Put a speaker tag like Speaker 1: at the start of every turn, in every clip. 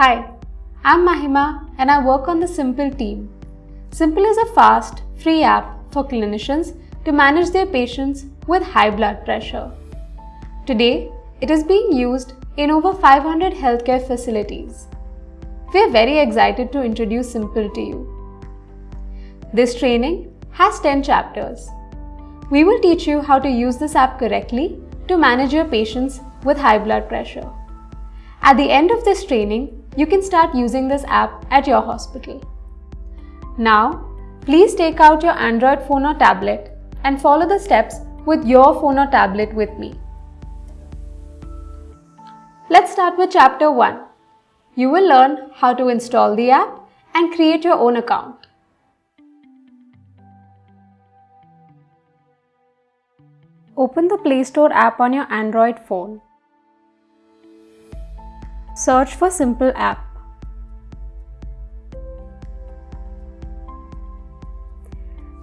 Speaker 1: Hi, I'm Mahima and I work on the Simple team. Simple is a fast, free app for clinicians to manage their patients with high blood pressure. Today, it is being used in over 500 healthcare facilities. We are very excited to introduce Simple to you. This training has 10 chapters. We will teach you how to use this app correctly to manage your patients with high blood pressure. At the end of this training, you can start using this app at your hospital. Now, please take out your Android phone or tablet and follow the steps with your phone or tablet with me. Let's start with chapter 1. You will learn how to install the app and create your own account. Open the Play Store app on your Android phone. Search for Simple app.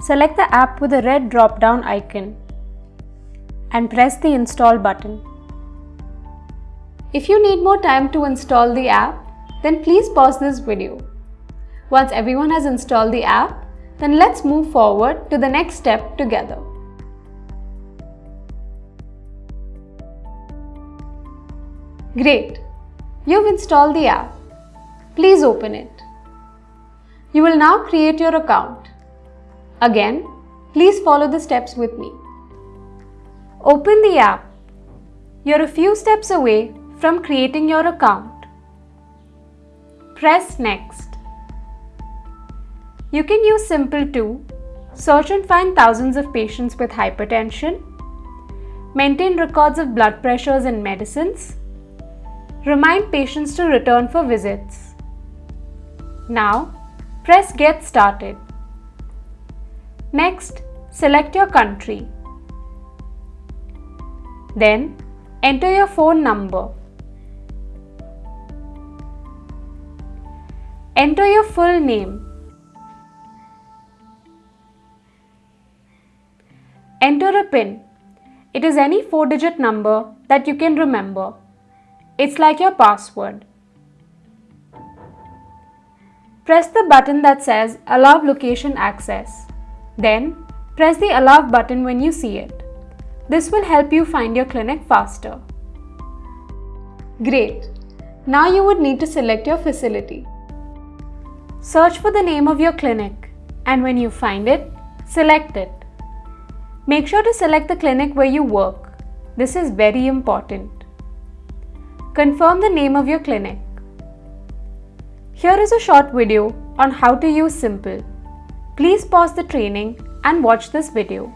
Speaker 1: Select the app with the red drop-down icon and press the install button. If you need more time to install the app, then please pause this video. Once everyone has installed the app, then let's move forward to the next step together. Great! You've installed the app. Please open it. You will now create your account. Again, please follow the steps with me. Open the app. You're a few steps away from creating your account. Press Next. You can use Simple to search and find thousands of patients with hypertension, maintain records of blood pressures and medicines, Remind patients to return for visits. Now, press Get Started. Next, select your country. Then, enter your phone number. Enter your full name. Enter a PIN. It is any 4-digit number that you can remember. It's like your password. Press the button that says Allow Location Access. Then, press the Allow button when you see it. This will help you find your clinic faster. Great! Now you would need to select your facility. Search for the name of your clinic and when you find it, select it. Make sure to select the clinic where you work. This is very important. Confirm the name of your clinic. Here is a short video on how to use Simple. Please pause the training and watch this video.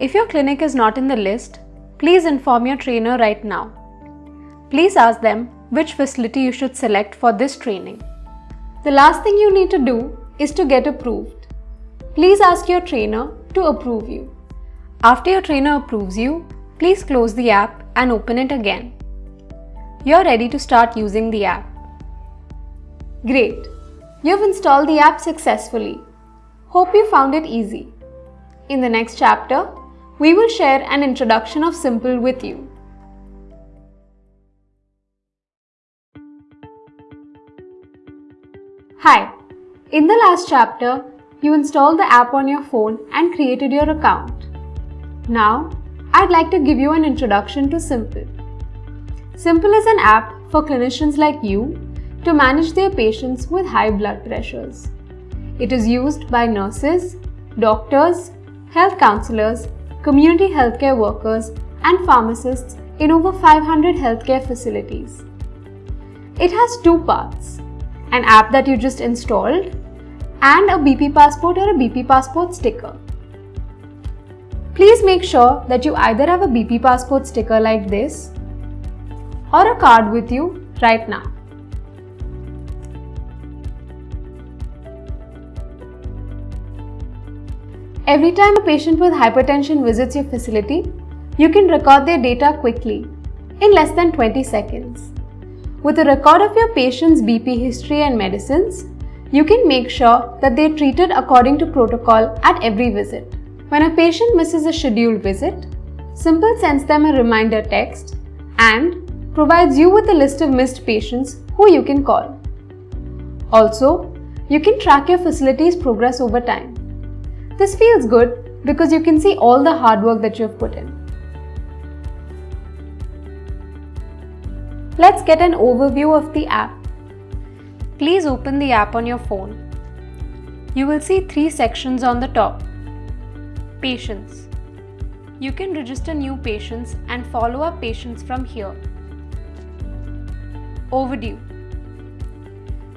Speaker 1: If your clinic is not in the list, please inform your trainer right now. Please ask them which facility you should select for this training. The last thing you need to do is to get approved. Please ask your trainer to approve you. After your trainer approves you, please close the app and open it again. You're ready to start using the app. Great! You've installed the app successfully. Hope you found it easy. In the next chapter, we will share an introduction of Simple with you. Hi! In the last chapter, you installed the app on your phone and created your account. Now, I'd like to give you an introduction to Simple. Simple is an app for clinicians like you to manage their patients with high blood pressures. It is used by nurses, doctors, health counselors, community healthcare workers, and pharmacists in over 500 healthcare facilities. It has two parts an app that you just installed and a BP passport or a BP passport sticker. Please make sure that you either have a BP passport sticker like this or a card with you right now. Every time a patient with hypertension visits your facility, you can record their data quickly in less than 20 seconds. With a record of your patient's BP history and medicines, you can make sure that they are treated according to protocol at every visit. When a patient misses a scheduled visit, Simple sends them a reminder text and provides you with a list of missed patients who you can call. Also, you can track your facility's progress over time. This feels good because you can see all the hard work that you have put in. Let's get an overview of the app. Please open the app on your phone. You will see three sections on the top. Patients. You can register new patients and follow up patients from here. Overdue.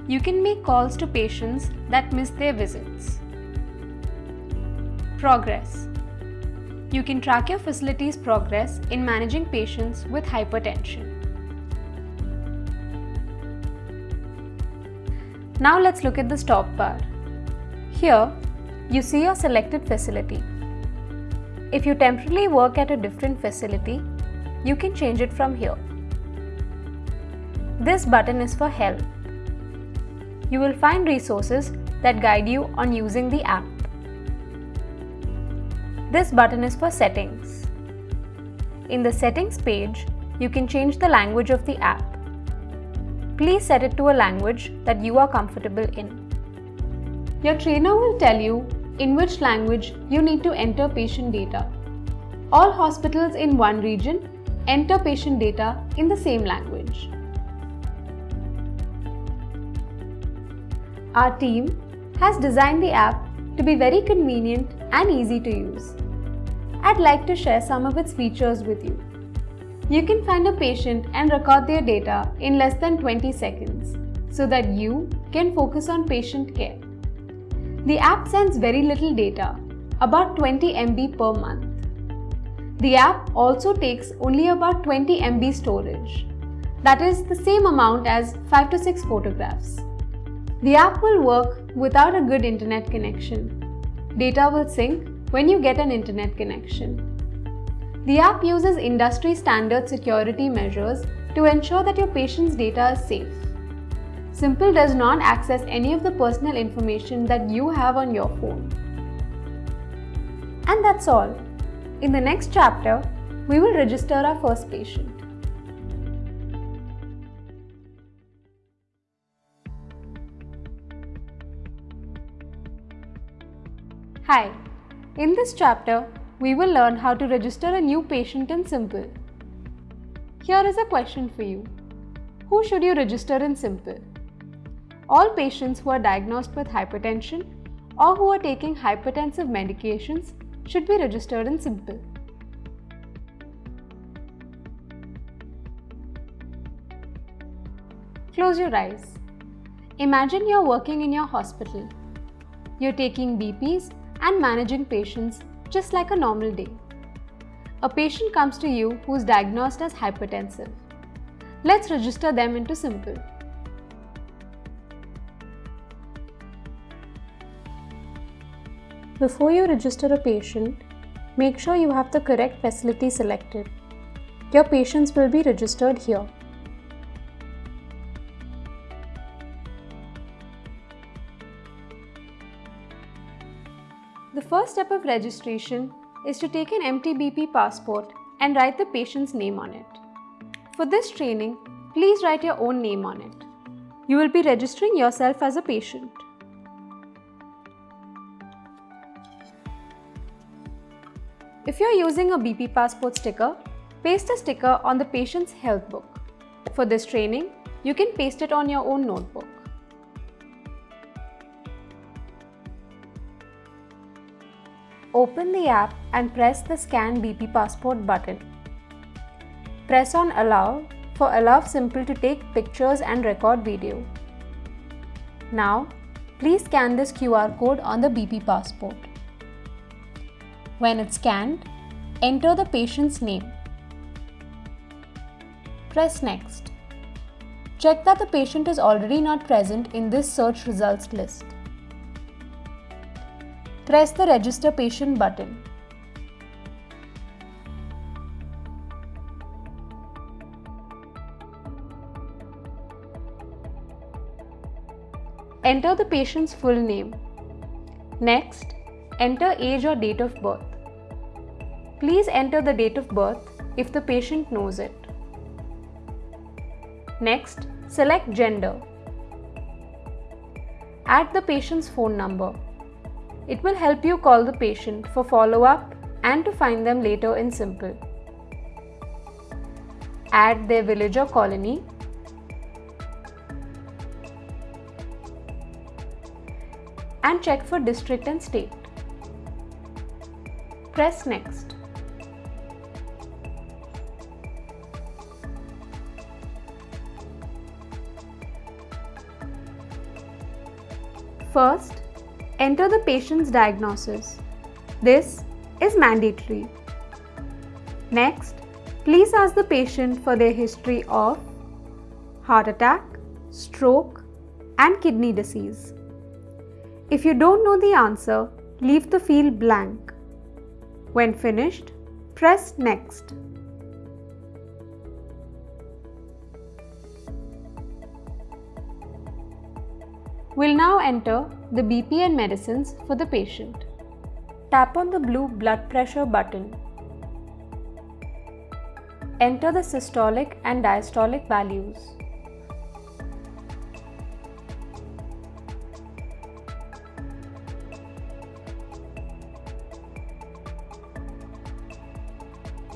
Speaker 1: You can make calls to patients that miss their visits. Progress. You can track your facility's progress in managing patients with hypertension. Now let's look at the stop bar. Here, you see your selected facility. If you temporarily work at a different facility, you can change it from here. This button is for help. You will find resources that guide you on using the app. This button is for settings. In the settings page, you can change the language of the app. Please set it to a language that you are comfortable in. Your trainer will tell you in which language you need to enter patient data. All hospitals in one region enter patient data in the same language. Our team has designed the app to be very convenient and easy to use. I'd like to share some of its features with you. You can find a patient and record their data in less than 20 seconds so that you can focus on patient care. The app sends very little data, about 20 MB per month. The app also takes only about 20 MB storage. That is the same amount as 5 to 6 photographs. The app will work without a good internet connection. Data will sync when you get an internet connection. The app uses industry standard security measures to ensure that your patient's data is safe. Simple does not access any of the personal information that you have on your phone. And that's all. In the next chapter, we will register our first patient. Hi, in this chapter, we will learn how to register a new patient in Simple. Here is a question for you. Who should you register in Simple? all patients who are diagnosed with hypertension or who are taking hypertensive medications should be registered in Simple. Close your eyes. Imagine you're working in your hospital. You're taking BPs and managing patients just like a normal day. A patient comes to you who's diagnosed as hypertensive. Let's register them into Simple. Before you register a patient, make sure you have the correct facility selected. Your patients will be registered here. First step of registration is to take an empty BP passport and write the patient's name on it. For this training, please write your own name on it. You will be registering yourself as a patient. If you're using a BP passport sticker, paste a sticker on the patient's health book. For this training, you can paste it on your own notebook. Open the app and press the Scan BP Passport button. Press on Allow for Allow Simple to take pictures and record video. Now, please scan this QR code on the BP Passport. When it's scanned, enter the patient's name. Press Next. Check that the patient is already not present in this search results list. Press the Register Patient button. Enter the patient's full name. Next, enter age or date of birth. Please enter the date of birth if the patient knows it. Next, select gender. Add the patient's phone number. It will help you call the patient for follow-up and to find them later in Simple. Add their village or colony. And check for district and state. Press Next. First, enter the patient's diagnosis. This is mandatory. Next, please ask the patient for their history of heart attack, stroke and kidney disease. If you don't know the answer, leave the field blank. When finished, press Next. We'll now enter the BP and medicines for the patient. Tap on the blue blood pressure button. Enter the systolic and diastolic values.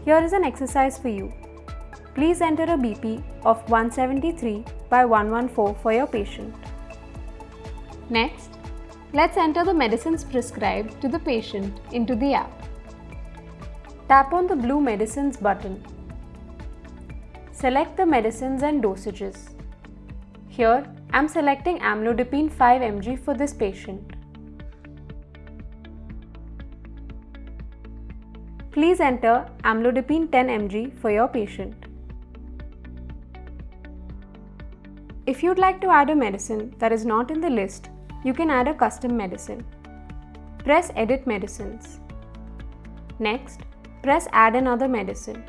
Speaker 1: Here is an exercise for you. Please enter a BP of 173 by 114 for your patient. Next, let's enter the medicines prescribed to the patient into the app. Tap on the blue medicines button. Select the medicines and dosages. Here, I'm selecting amlodipine 5 mg for this patient. Please enter amlodipine 10 mg for your patient. If you'd like to add a medicine that is not in the list, you can add a custom medicine. Press Edit Medicines. Next, press Add another medicine.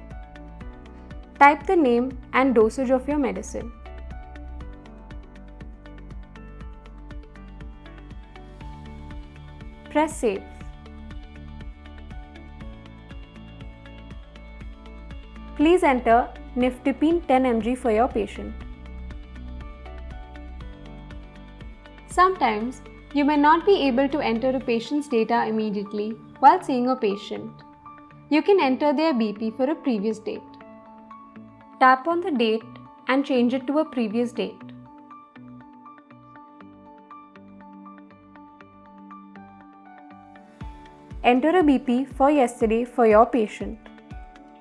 Speaker 1: Type the name and dosage of your medicine. Press Save. Please enter Nifedipine 10 mg for your patient. Sometimes, you may not be able to enter a patient's data immediately while seeing a patient. You can enter their BP for a previous date. Tap on the date and change it to a previous date. Enter a BP for yesterday for your patient.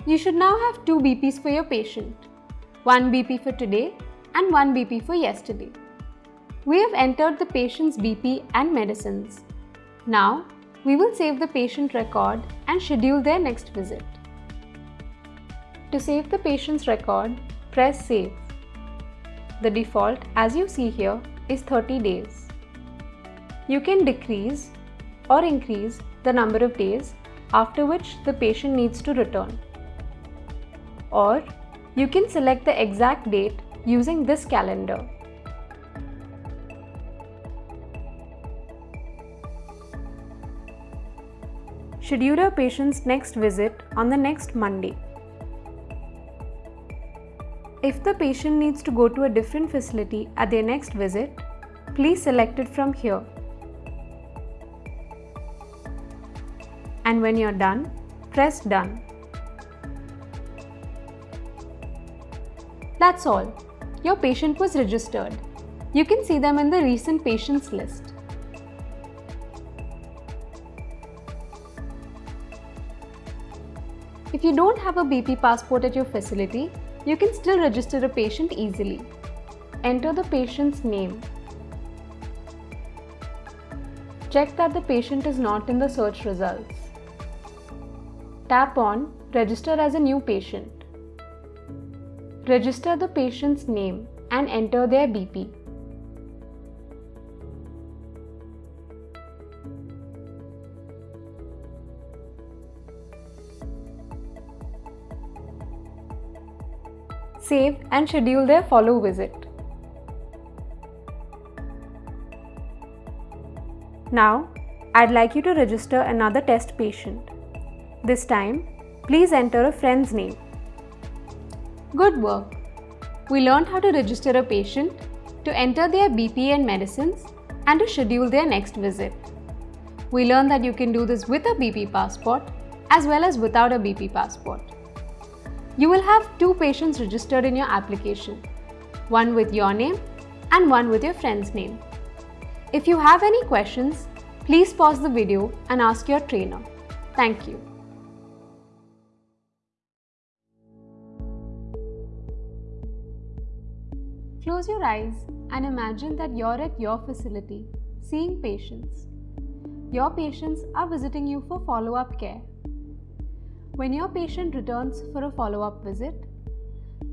Speaker 1: You should now have two BPs for your patient. One BP for today and one BP for yesterday. We have entered the patient's BP and medicines. Now, we will save the patient record and schedule their next visit. To save the patient's record, press Save. The default, as you see here, is 30 days. You can decrease or increase the number of days after which the patient needs to return. Or you can select the exact date using this calendar. Schedule your patient's next visit on the next Monday. If the patient needs to go to a different facility at their next visit, please select it from here. And when you're done, press Done. That's all. Your patient was registered. You can see them in the recent patients list. You don't have a BP passport at your facility, you can still register a patient easily. Enter the patient's name. Check that the patient is not in the search results. Tap on Register as a new patient. Register the patient's name and enter their BP. Save and schedule their follow visit. Now, I'd like you to register another test patient. This time, please enter a friend's name. Good work! We learned how to register a patient, to enter their BP and medicines, and to schedule their next visit. We learned that you can do this with a BP passport as well as without a BP passport. You will have two patients registered in your application, one with your name and one with your friend's name. If you have any questions, please pause the video and ask your trainer. Thank you. Close your eyes and imagine that you're at your facility, seeing patients. Your patients are visiting you for follow-up care. When your patient returns for a follow-up visit,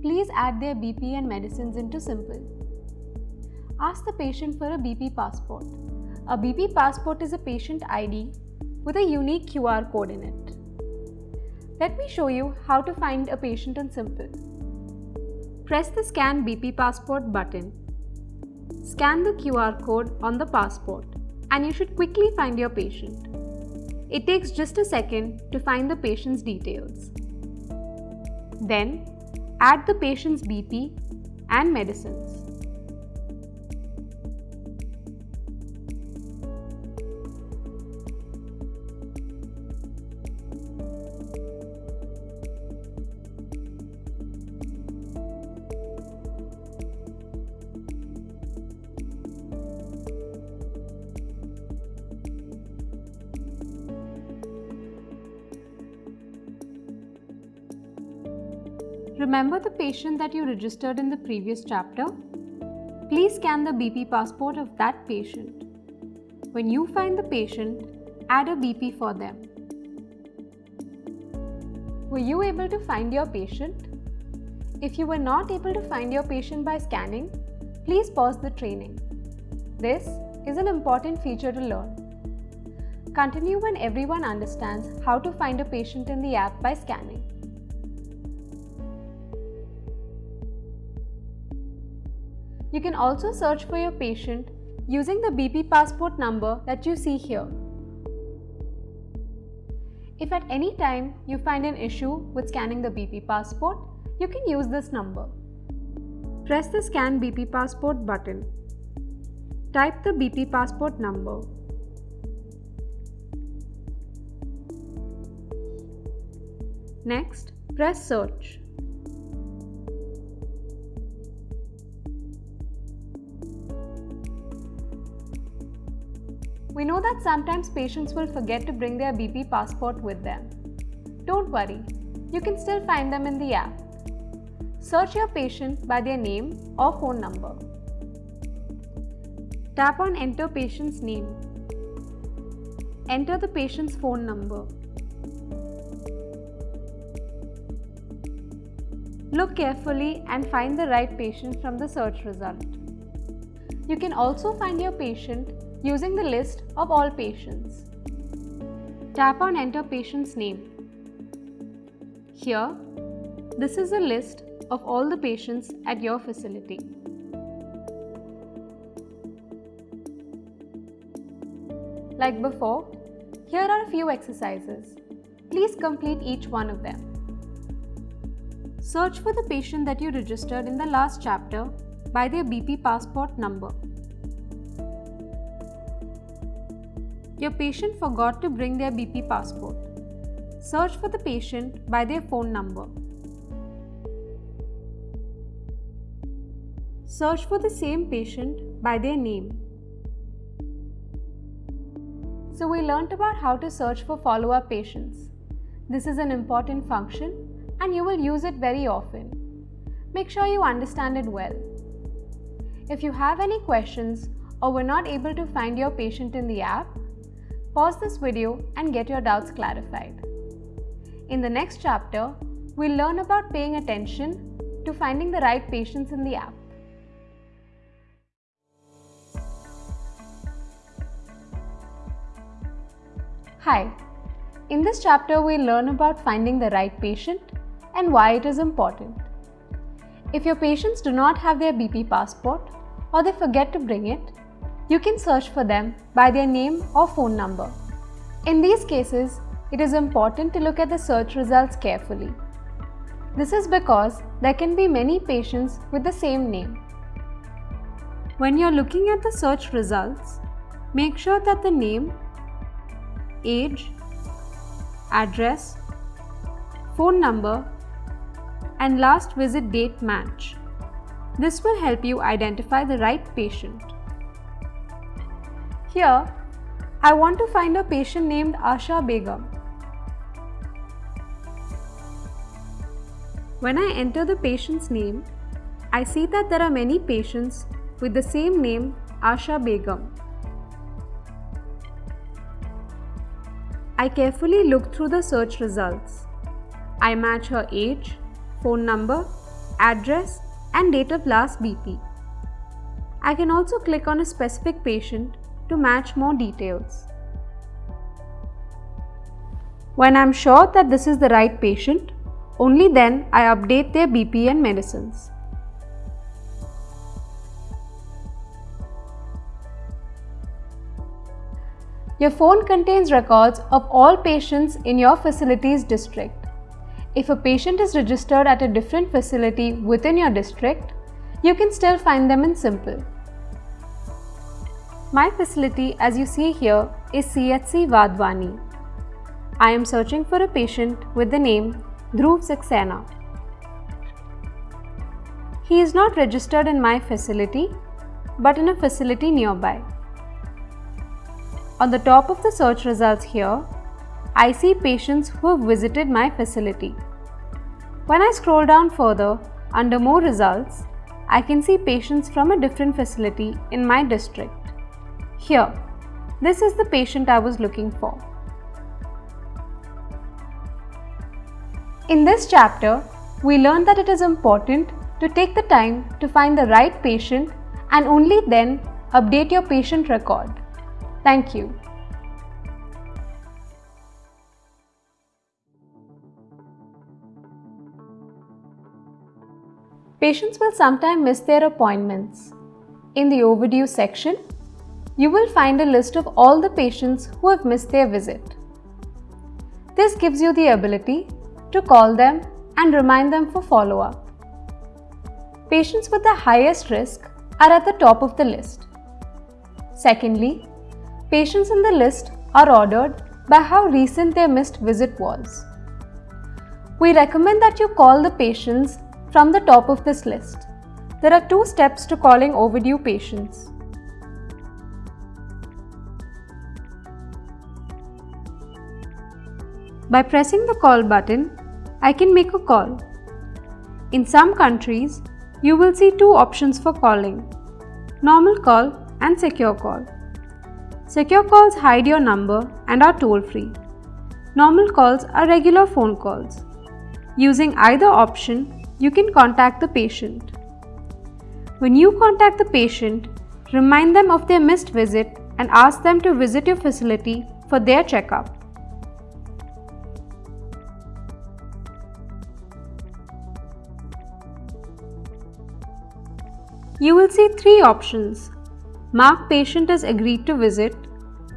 Speaker 1: please add their BP and medicines into Simple. Ask the patient for a BP passport. A BP passport is a patient ID with a unique QR code in it. Let me show you how to find a patient in Simple. Press the Scan BP Passport button. Scan the QR code on the passport and you should quickly find your patient. It takes just a second to find the patient's details. Then, add the patient's BP and medicines. Patient that you registered in the previous chapter? Please scan the BP passport of that patient. When you find the patient, add a BP for them. Were you able to find your patient? If you were not able to find your patient by scanning, please pause the training. This is an important feature to learn. Continue when everyone understands how to find a patient in the app by scanning. You can also search for your patient using the BP passport number that you see here. If at any time you find an issue with scanning the BP passport, you can use this number. Press the Scan BP passport button. Type the BP passport number. Next, press Search. We know that sometimes patients will forget to bring their BP passport with them. Don't worry, you can still find them in the app. Search your patient by their name or phone number. Tap on Enter Patient's name. Enter the patient's phone number. Look carefully and find the right patient from the search result. You can also find your patient using the list of all patients. Tap on Enter Patient's name. Here, this is a list of all the patients at your facility. Like before, here are a few exercises. Please complete each one of them. Search for the patient that you registered in the last chapter by their BP passport number. Your patient forgot to bring their BP passport. Search for the patient by their phone number. Search for the same patient by their name. So we learnt about how to search for follow-up patients. This is an important function and you will use it very often. Make sure you understand it well. If you have any questions or were not able to find your patient in the app, Pause this video and get your doubts clarified. In the next chapter, we'll learn about paying attention to finding the right patients in the app. Hi, in this chapter we'll learn about finding the right patient and why it is important. If your patients do not have their BP passport or they forget to bring it, you can search for them by their name or phone number. In these cases, it is important to look at the search results carefully. This is because there can be many patients with the same name. When you're looking at the search results, make sure that the name, age, address, phone number, and last visit date match. This will help you identify the right patient. Here, I want to find a patient named Asha Begum. When I enter the patient's name, I see that there are many patients with the same name Asha Begum. I carefully look through the search results. I match her age, phone number, address and date of last BP. I can also click on a specific patient to match more details. When I'm sure that this is the right patient, only then I update their BP and medicines. Your phone contains records of all patients in your facility's district. If a patient is registered at a different facility within your district, you can still find them in Simple. My facility as you see here is CHC Vadwani. I am searching for a patient with the name Dhruv Saxena. He is not registered in my facility but in a facility nearby. On the top of the search results here, I see patients who have visited my facility. When I scroll down further, under more results, I can see patients from a different facility in my district. Here, this is the patient I was looking for. In this chapter, we learned that it is important to take the time to find the right patient and only then update your patient record. Thank you. Patients will sometimes miss their appointments. In the overdue section, you will find a list of all the patients who have missed their visit. This gives you the ability to call them and remind them for follow-up. Patients with the highest risk are at the top of the list. Secondly, patients in the list are ordered by how recent their missed visit was. We recommend that you call the patients from the top of this list. There are two steps to calling overdue patients. By pressing the call button, I can make a call. In some countries, you will see two options for calling normal call and secure call. Secure calls hide your number and are toll free. Normal calls are regular phone calls. Using either option, you can contact the patient. When you contact the patient, remind them of their missed visit and ask them to visit your facility for their checkup. You will see three options. Mark patient as agreed to visit,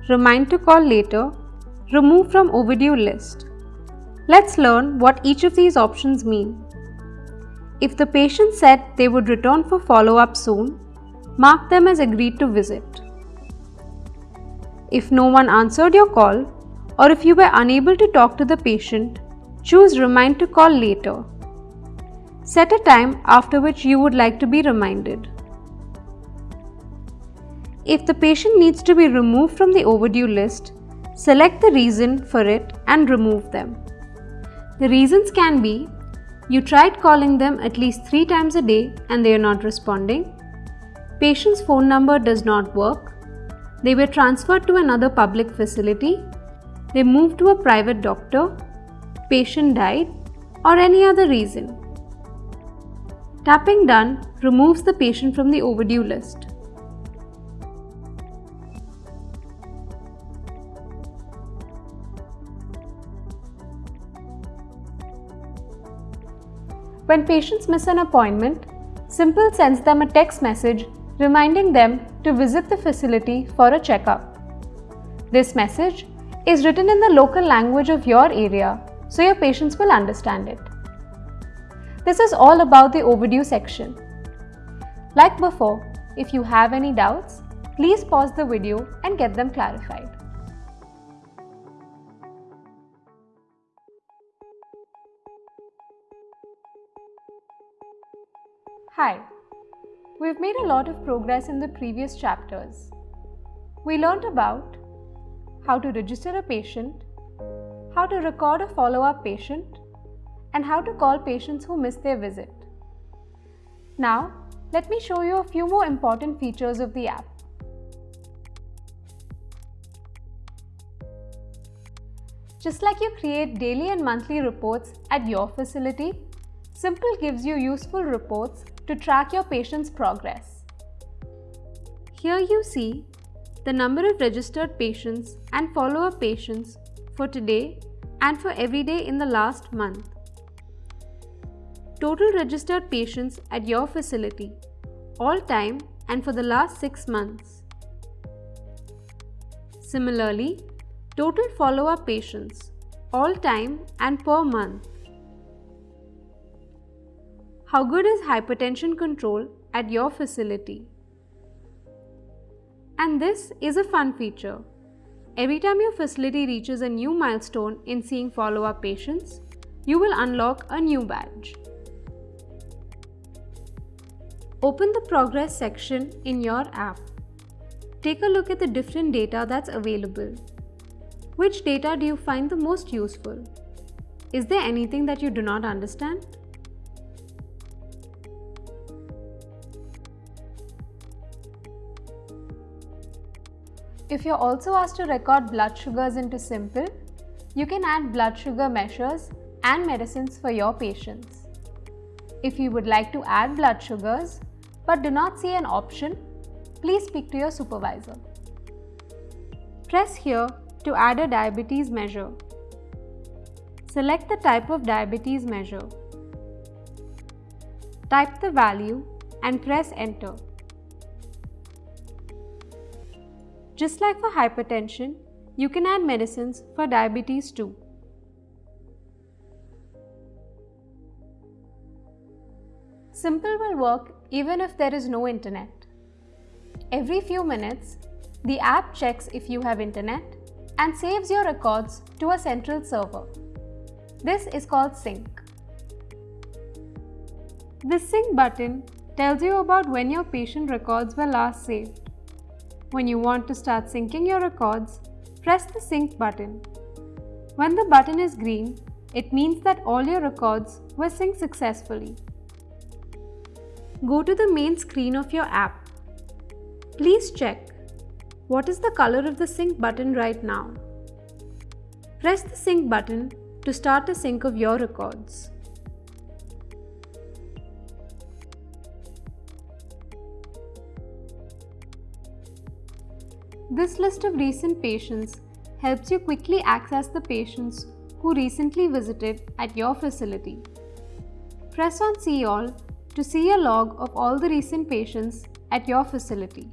Speaker 1: remind to call later, remove from overdue list. Let's learn what each of these options mean. If the patient said they would return for follow-up soon, mark them as agreed to visit. If no one answered your call, or if you were unable to talk to the patient, choose Remind to call later. Set a time after which you would like to be reminded. If the patient needs to be removed from the overdue list, select the reason for it and remove them. The reasons can be you tried calling them at least 3 times a day and they are not responding, patient's phone number does not work, they were transferred to another public facility, they moved to a private doctor, patient died, or any other reason. Tapping done removes the patient from the overdue list. When patients miss an appointment, Simple sends them a text message reminding them to visit the facility for a checkup. This message is written in the local language of your area so your patients will understand it. This is all about the overdue section. Like before, if you have any doubts, please pause the video and get them clarified. Hi, we've made a lot of progress in the previous chapters. We learned about how to register a patient, how to record a follow-up patient, and how to call patients who miss their visit. Now, let me show you a few more important features of the app. Just like you create daily and monthly reports at your facility, Simple gives you useful reports to track your patient's progress. Here you see the number of registered patients and follow-up patients for today and for every day in the last month. Total registered patients at your facility, all time and for the last 6 months. Similarly, total follow-up patients, all time and per month. How good is hypertension control at your facility? And this is a fun feature. Every time your facility reaches a new milestone in seeing follow-up patients, you will unlock a new badge. Open the progress section in your app. Take a look at the different data that's available. Which data do you find the most useful? Is there anything that you do not understand? If you're also asked to record blood sugars into Simple, you can add blood sugar measures and medicines for your patients. If you would like to add blood sugars but do not see an option, please speak to your supervisor. Press here to add a diabetes measure. Select the type of diabetes measure. Type the value and press enter. Just like for hypertension, you can add medicines for diabetes too. Simple will work even if there is no internet. Every few minutes, the app checks if you have internet and saves your records to a central server. This is called sync. The sync button tells you about when your patient records were last saved. When you want to start syncing your records, press the sync button. When the button is green, it means that all your records were synced successfully. Go to the main screen of your app. Please check what is the color of the sync button right now. Press the sync button to start a sync of your records. This list of recent patients helps you quickly access the patients who recently visited at your facility. Press on See All to see a log of all the recent patients at your facility.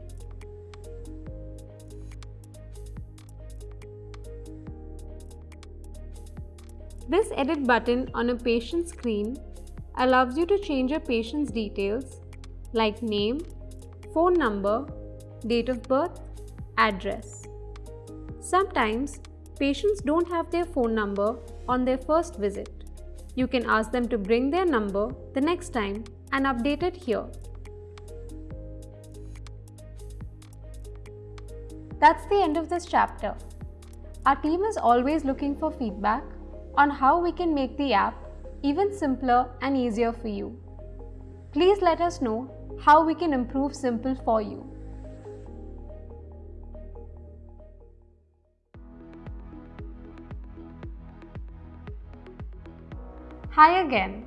Speaker 1: This edit button on a patient screen allows you to change a patient's details like name, phone number, date of birth, address. Sometimes patients don't have their phone number on their first visit. You can ask them to bring their number the next time and update it here. That's the end of this chapter. Our team is always looking for feedback on how we can make the app even simpler and easier for you. Please let us know how we can improve Simple for you. Hi again.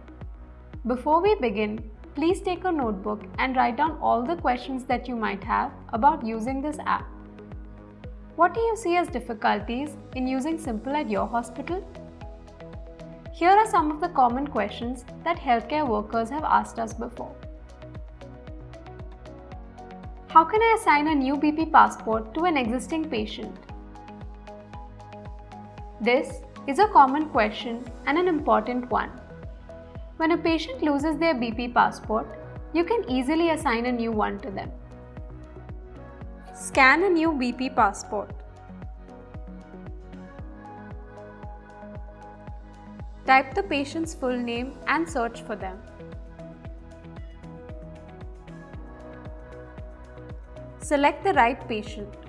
Speaker 1: Before we begin, please take a notebook and write down all the questions that you might have about using this app. What do you see as difficulties in using Simple at your hospital? Here are some of the common questions that healthcare workers have asked us before. How can I assign a new BP passport to an existing patient? This is a common question and an important one. When a patient loses their BP passport, you can easily assign a new one to them. Scan a new BP passport. Type the patient's full name and search for them. Select the right patient.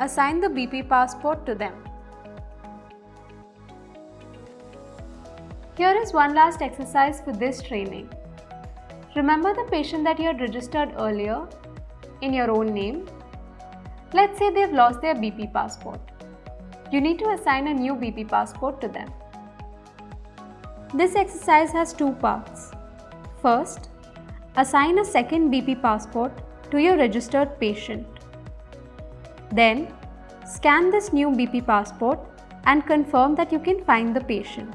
Speaker 1: Assign the BP passport to them. Here is one last exercise for this training. Remember the patient that you had registered earlier in your own name. Let's say they've lost their BP passport. You need to assign a new BP passport to them. This exercise has two parts. First, assign a second BP passport to your registered patient. Then, scan this new BP passport and confirm that you can find the patient.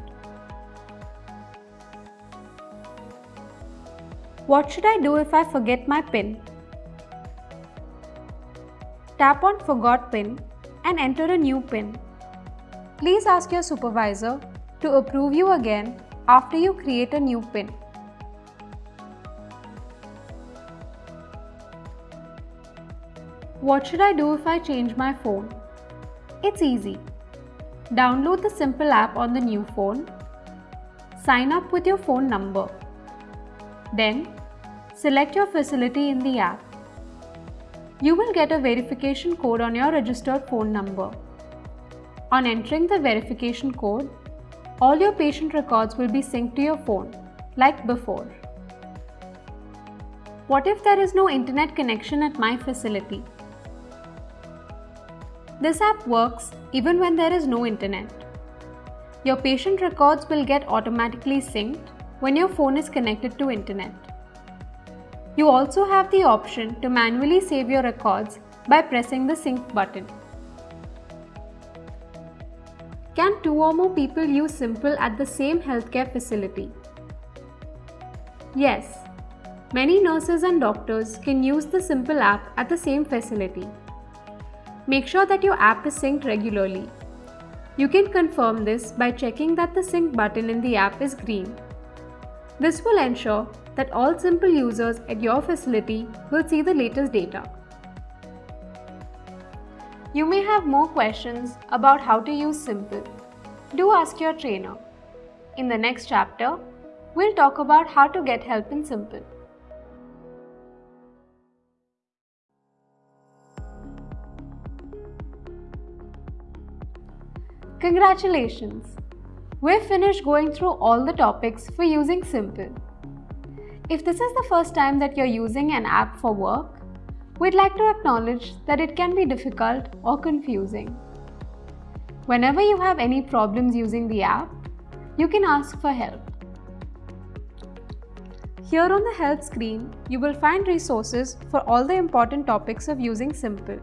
Speaker 1: What should I do if I forget my PIN? Tap on Forgot PIN and enter a new PIN. Please ask your supervisor to approve you again after you create a new PIN. What should I do if I change my phone? It's easy. Download the Simple app on the new phone. Sign up with your phone number. Then, select your facility in the app. You will get a verification code on your registered phone number. On entering the verification code, all your patient records will be synced to your phone, like before. What if there is no internet connection at my facility? This app works even when there is no internet. Your patient records will get automatically synced when your phone is connected to internet. You also have the option to manually save your records by pressing the sync button. Can two or more people use Simple at the same healthcare facility? Yes, many nurses and doctors can use the Simple app at the same facility. Make sure that your app is synced regularly. You can confirm this by checking that the sync button in the app is green. This will ensure that all simple users at your facility will see the latest data. You may have more questions about how to use Simple. Do ask your trainer. In the next chapter, we'll talk about how to get help in Simple. Congratulations! We've finished going through all the topics for using Simple. If this is the first time that you're using an app for work, we'd like to acknowledge that it can be difficult or confusing. Whenever you have any problems using the app, you can ask for help. Here on the help screen, you will find resources for all the important topics of using Simple.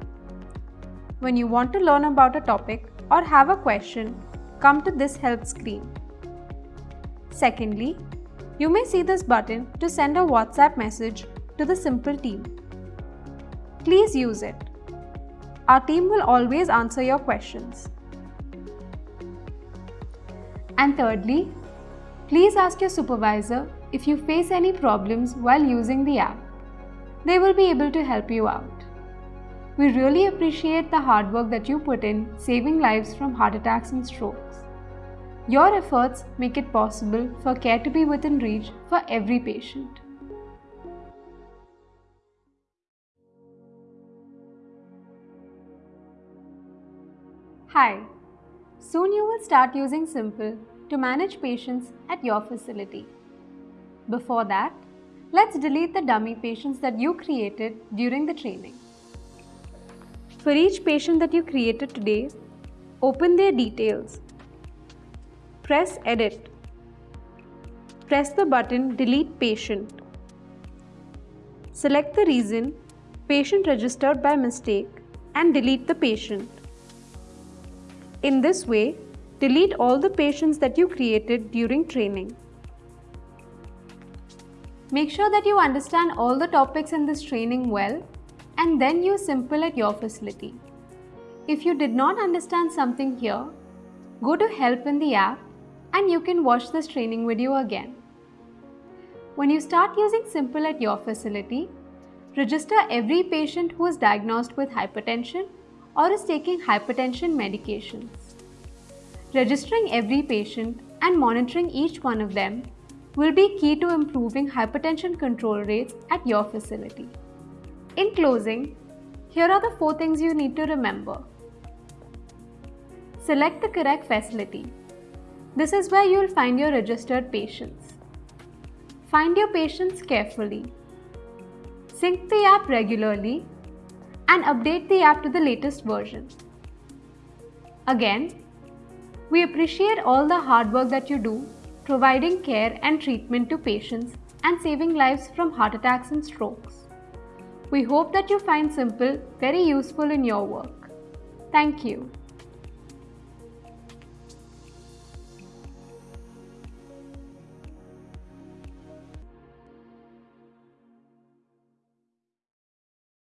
Speaker 1: When you want to learn about a topic, or have a question, come to this help screen. Secondly, you may see this button to send a WhatsApp message to the Simple team. Please use it. Our team will always answer your questions. And thirdly, please ask your supervisor if you face any problems while using the app. They will be able to help you out. We really appreciate the hard work that you put in saving lives from heart attacks and strokes. Your efforts make it possible for care to be within reach for every patient. Hi, soon you will start using Simple to manage patients at your facility. Before that, let's delete the dummy patients that you created during the training. For each patient that you created today, open their details. Press Edit. Press the button Delete Patient. Select the reason Patient registered by mistake and delete the patient. In this way, delete all the patients that you created during training. Make sure that you understand all the topics in this training well and then use Simple at your facility. if you did not understand something here, go to help in the app and you can watch this training video again. When you start using Simple at your facility, register every patient who is diagnosed with hypertension or is taking hypertension medications. Registering every patient and monitoring each one of them will be key to improving hypertension control rates at your facility. In closing, here are the four things you need to remember. Select the correct facility. This is where you will find your registered patients. Find your patients carefully. Sync the app regularly and update the app to the latest version. Again, we appreciate all the hard work that you do providing care and treatment to patients and saving lives from heart attacks and strokes. We hope that you find Simple very useful in your work. Thank you.